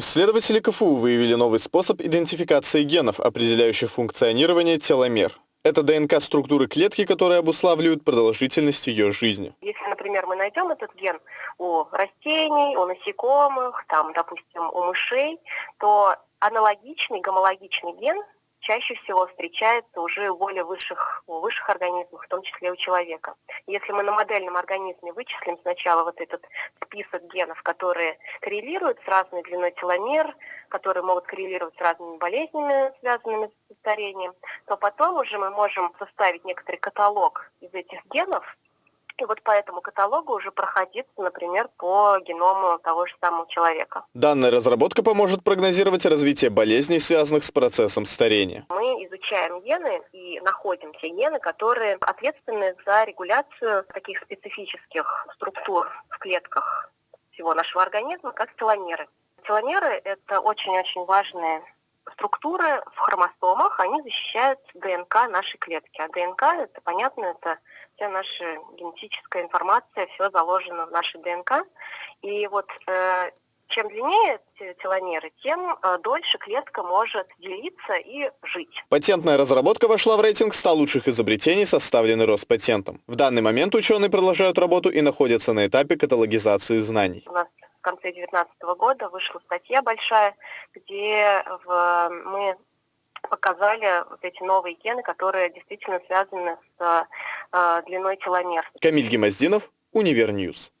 Исследователи КФУ выявили новый способ идентификации генов, определяющих функционирование теломер. Это ДНК структуры клетки, которые обуславливают продолжительность ее жизни. Если, например, мы найдем этот ген у растений, у насекомых, там, допустим, у мышей, то аналогичный гомологичный ген чаще всего встречается уже у более высших, у высших организмов, в том числе у человека. Если мы на модельном организме вычислим сначала вот этот список генов, которые коррелируют с разной длиной теломер, которые могут коррелировать с разными болезнями, связанными с старением, то потом уже мы можем составить некоторый каталог из этих генов, и вот по этому каталогу уже проходиться, например, по геному того же самого человека. Данная разработка поможет прогнозировать развитие болезней, связанных с процессом старения. Мы изучаем гены и находим те гены, которые ответственны за регуляцию таких специфических структур в клетках всего нашего организма, как теломеры. Теломеры – это очень-очень важные структуры в хромосомах, они защищают ДНК нашей клетки. А ДНК, это понятно, это вся наша генетическая информация, все заложено в нашей ДНК. И вот э, чем длиннее теломеры, тем э, дольше клетка может делиться и жить. Патентная разработка вошла в рейтинг 100 лучших изобретений, составленный Роспатентом. В данный момент ученые продолжают работу и находятся на этапе каталогизации знаний. У нас в конце 2019 года вышла статья большая, где в, мы показали вот эти новые гены, которые действительно связаны с э, длиной теломер. Камиль Гемоздинов, Univer News.